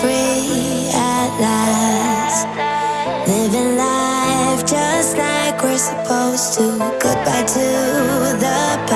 free at last. Living life just like we're supposed to. Goodbye to the past.